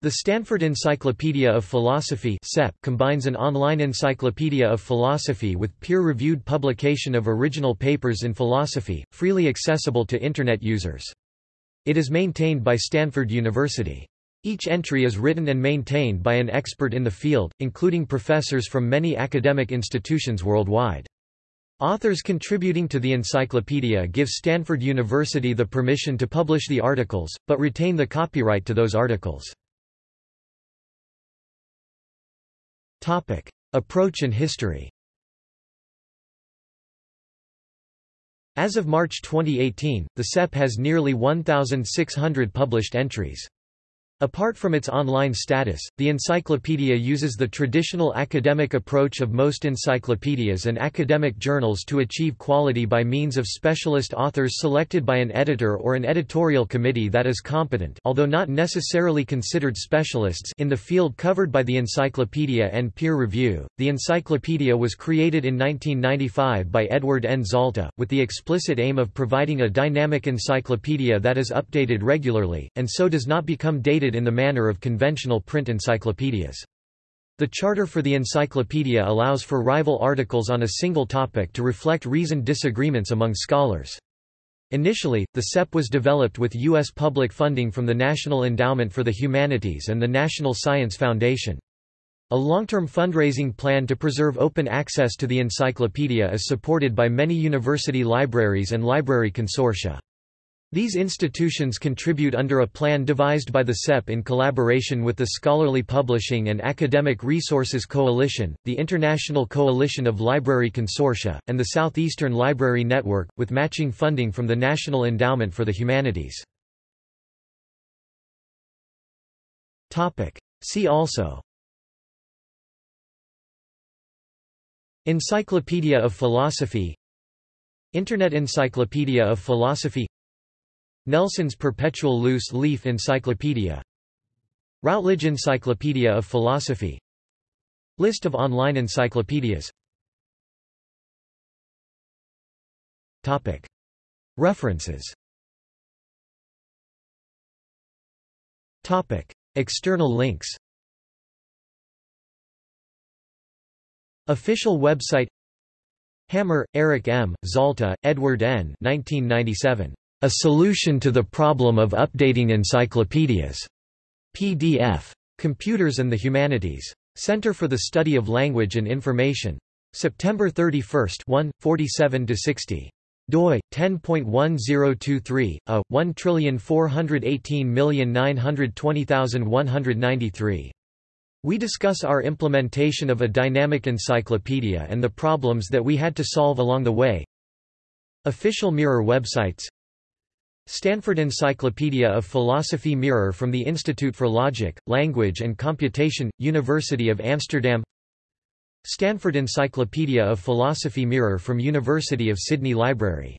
The Stanford Encyclopedia of Philosophy combines an online encyclopedia of philosophy with peer-reviewed publication of original papers in philosophy, freely accessible to Internet users. It is maintained by Stanford University. Each entry is written and maintained by an expert in the field, including professors from many academic institutions worldwide. Authors contributing to the encyclopedia give Stanford University the permission to publish the articles, but retain the copyright to those articles. Topic. Approach and history As of March 2018, the SEP has nearly 1,600 published entries. Apart from its online status, the encyclopedia uses the traditional academic approach of most encyclopedias and academic journals to achieve quality by means of specialist authors selected by an editor or an editorial committee that is competent although not necessarily considered specialists in the field covered by the encyclopedia and peer review. The encyclopedia was created in 1995 by Edward N. Zalta, with the explicit aim of providing a dynamic encyclopedia that is updated regularly, and so does not become dated in the manner of conventional print encyclopedias. The charter for the encyclopedia allows for rival articles on a single topic to reflect reasoned disagreements among scholars. Initially, the SEP was developed with U.S. public funding from the National Endowment for the Humanities and the National Science Foundation. A long-term fundraising plan to preserve open access to the encyclopedia is supported by many university libraries and library consortia. These institutions contribute under a plan devised by the SEP in collaboration with the Scholarly Publishing and Academic Resources Coalition, the International Coalition of Library Consortia, and the Southeastern Library Network, with matching funding from the National Endowment for the Humanities. See also. Encyclopedia of Philosophy. Internet Encyclopedia of Philosophy Nelson's Perpetual Loose Leaf Encyclopedia Routledge Encyclopedia of Philosophy List of online encyclopedias Topic. References Topic. External links Official website Hammer, Eric M., Zalta, Edward N. 1997. A Solution to the Problem of Updating Encyclopedias. PDF. Computers and the Humanities. Center for the Study of Language and Information. September 31, 1, 47–60 doi 10.1023 a 1418920,193 we discuss our implementation of a dynamic encyclopedia and the problems that we had to solve along the way official mirror websites Stanford Encyclopedia of Philosophy Mirror from the Institute for Logic, Language and Computation, University of Amsterdam. Stanford Encyclopedia of Philosophy Mirror from University of Sydney Library